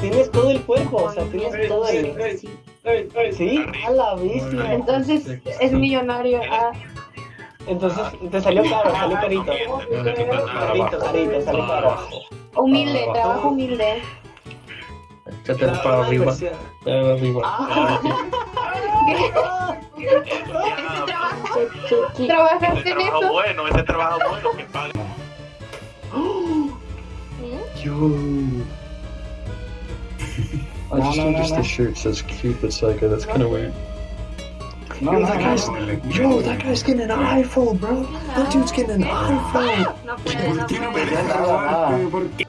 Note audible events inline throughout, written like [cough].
Tienes todo el cuerpo, o sea, tienes todo el... ¿Sí? A la bestia. Entonces es millonario. Ah, Entonces te salió caro, salió carito. Carito, carito, salió caro. humilde, trabajo humilde. Échate para arriba. Para arriba. Ah, ¿Trabajaste en trabajo eso? bueno, ese trabajo bueno que paga. Yo. I just no, noticed no. the shirt says Cupid Psycho. That's kind of weird. No, Yo, no, that no, guy's, no. yo, that guy's getting an iPhone, bro. That dude's getting an iPhone. No puede, no puede.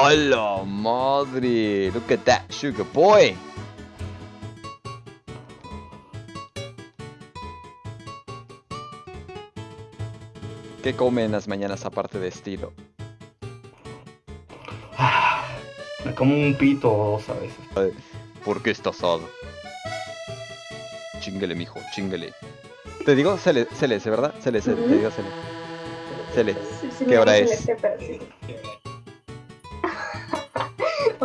Hola madre, look at that sugar boy. ¿Qué come en las mañanas aparte de estilo? Me como un pito o dos a veces. ¿Por qué está asado? Chinguele, mijo, chinguele. Te digo, Cele, Cele, ¿verdad? Cele, Cele, te digo Cele. Cele. Sí, sí, ¿Qué hora es?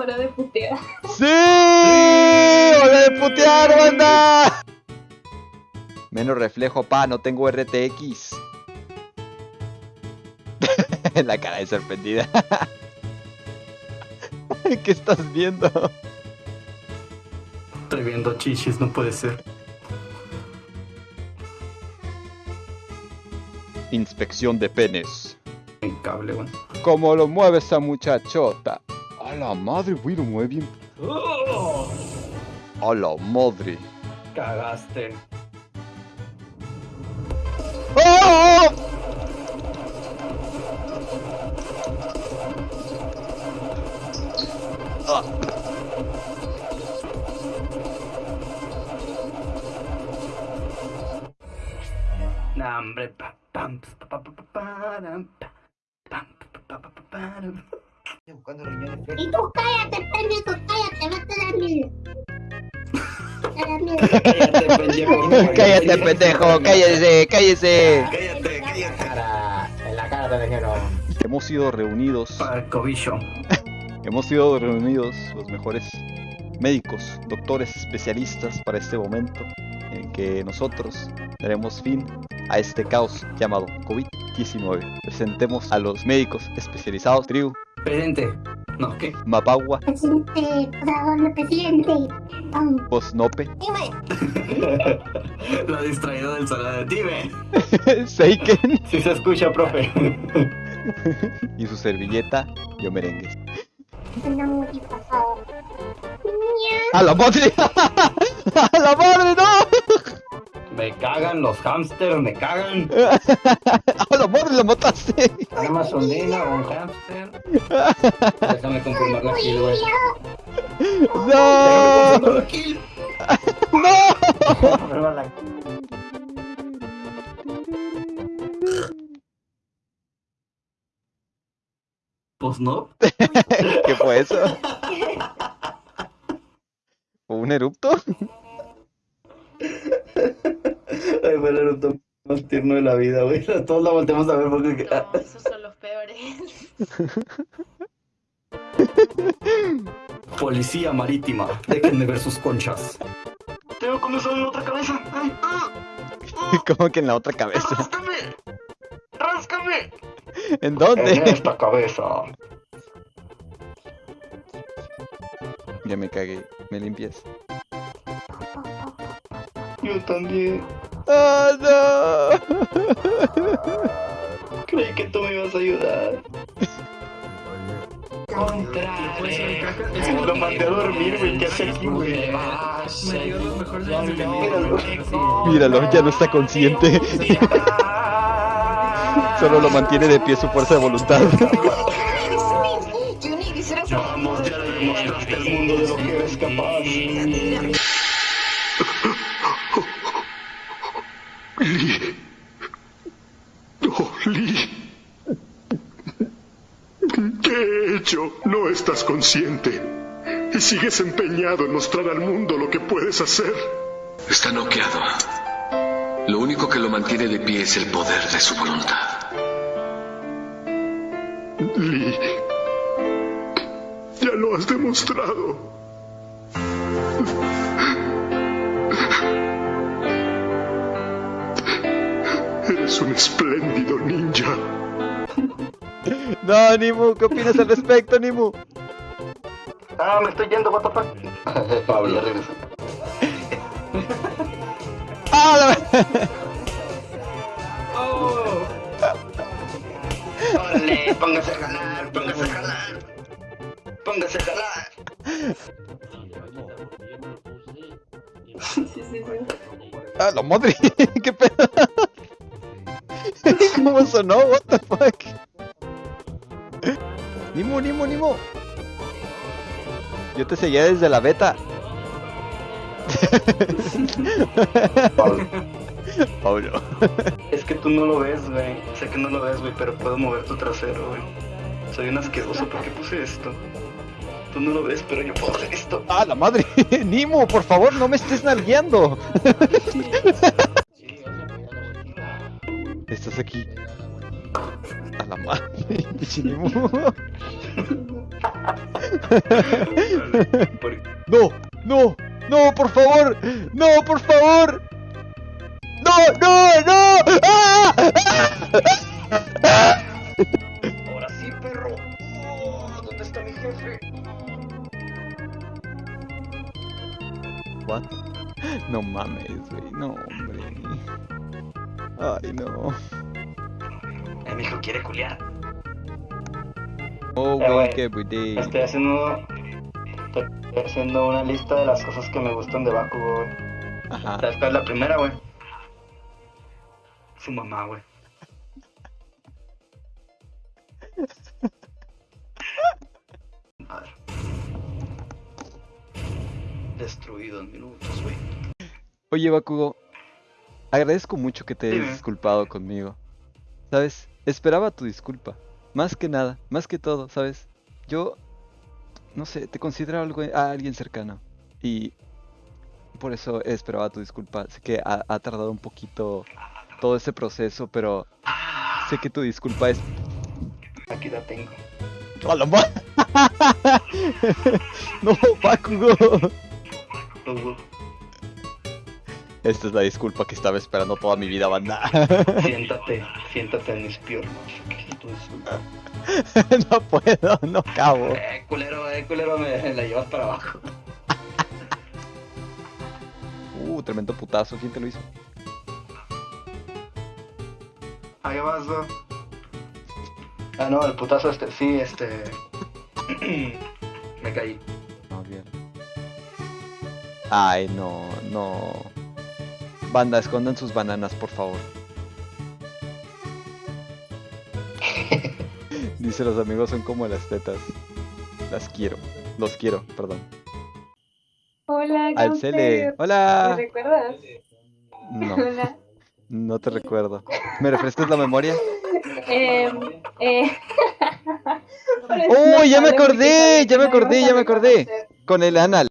Hora de putear. ¡Sí! ¡Hora de putear, banda! Menos reflejo, pa, no tengo RTX. [laughs] La cara de sorprendida. [laughs] ¿Qué estás viendo? Estoy viendo chichis, no puede ser. Inspección de penes. Mi cable, güey. ¿Cómo lo mueve esa muchachota? A la madre, güey, lo mueve bien. A la madre. Cagaste. ¡Oh! Nah, hombre. pa, pam, pa, pa, pa, pa, pa, pam, pa, pa, pa, pa, param. Y tú cállate, pendejo, cállate, vete a la mierda. A la mierda. [laughs] Cállate, pendejo. [laughs] Cállate, pendejo, cállese, cállese. Cállate, cállate. cara, en la cara te dijeron. Hemos sido reunidos, Para el cobicho. [laughs] hemos sido reunidos los mejores médicos, doctores, especialistas para este momento en que nosotros daremos fin a este caos llamado COVID-19. Presentemos a los médicos especializados, Triu, Presente. No, ¿qué? Mapagua, Presidente, por presidente. Um, Posnope, dime, La distraída del salón. Dime. [laughs] Seiken [laughs] Si se escucha, profe. [laughs] y su servilleta, Yo Merengues. anda muy pasado. ¡A la madre! ¡A la madre, no! Me cagan los hamsters, me cagan. ¡A la madre, la mataste! Una mazolina o un hamster. Déjame confirmar la kill, güey. ¡No! Déjame confirmar la kill. Pues no. ¿Qué fue eso? ¿Fue [laughs] un erupto? El eructo más tierno de la vida, güey. [laughs] Todos la volteamos a ver porque. No, esos son los peores. [laughs] Policía marítima, dejen de ver sus conchas. Tengo comezón en la otra cabeza. Ay, ah, [laughs] ¿Cómo que en la otra cabeza? ¡Ráscame! ¡Ráscame! ¿En En dónde? esta cabeza. Ya me cagué. ¿Me limpias? Yo también. ¡Oh, no! Creí que tú me ibas a ayudar. Lo mandé a dormir, güey. ¿Qué hace aquí, güey? Míralo. Míralo, ya no está consciente. [laughs] Solo lo mantiene de pie su fuerza de voluntad. [laughs] Vamos, ya le demostraste al mundo de lo que eres capaz. ¿Qué he hecho? Pero no estás consciente. Y sigues empeñado en mostrar al mundo lo que puedes hacer. Está noqueado. Lo único que lo mantiene de pie es el poder de su voluntad. Lee. Ya lo has demostrado. Eres un espléndido ninja. No, Nimu, ¿qué opinas al respecto, Nimu? Ah, me estoy yendo, what the fuck. [laughs] Pablo. ¡Ah, la- Oh, Órale, póngase a jalar, póngase a jalar. Póngase a jalar. Sí, sí, sí. ¡Ah, la madre! [laughs] ¿Qué pedo? [laughs] ¿Cómo sonó? What the fuck? Nimu, Nimu, Nimu. Yo te seguía desde la beta. [laughs] Pablo. Pablo. Es que tú no lo ves, güey. Sé que no lo ves, güey, pero puedo mover tu trasero, güey. Soy un asqueroso, ¿por qué puse esto? Tú no lo ves, pero yo puedo hacer esto. ¡Ah, la madre! [laughs] Nimu, por favor, no me estés nalgueando. Estás aquí. A la madre, [laughs] No, no, no, por favor, no, por favor. No, no, no. ¡Ah! [laughs] ¡Ah! Ahora sí, perro. Oh, ¿Dónde está mi jefe? What? No mames, güey, no, hombre. Ay, no. Eh, mi hijo quiere culiar. Oh, wake every day. Estoy haciendo. Estoy haciendo una lista de las cosas que me gustan de Bakugo, güey. Ajá. ¿Sabes cuál es la primera, güey? Su mamá, güey. A ver. Destruido en minutos, güey. Oye, Bakugo, agradezco mucho que te hayas Dime. disculpado conmigo. ¿Sabes? Esperaba tu disculpa. Más que nada, más que todo, ¿sabes? Yo, no sé, te considero algo, a alguien cercano. Y por eso esperaba tu disculpa. Sé que ha, ha tardado un poquito todo ese proceso, pero sé que tu disculpa es... Aquí la tengo. ¡A la ma- [laughs] ¡No, Bakugo! Esta es la disculpa que estaba esperando toda mi vida, banda. siéntate, siéntate en mis piernas. [laughs] No puedo, no cabo. Eh, culero, eh, culero, me la llevas para abajo. Uh, tremendo putazo, ¿quién te lo hizo? Ahí vas, ¿no? Ah, no, el putazo este, sí, este... [clears throat] me caí. No, bien. Ay, no, no. Banda, escondan sus bananas, por favor. Dice los amigos son como las tetas. Las quiero. Los quiero, perdón. Hola, Al Gamper. Cele. ¿Me Hola. recuerdas? No, [laughs] Hola. no te recuerdo. ¿Me refrescas la memoria? Eh, [laughs] eh. ¡Oh, ya me acordé! Ya me acordé, ya me acordé. Con el anal.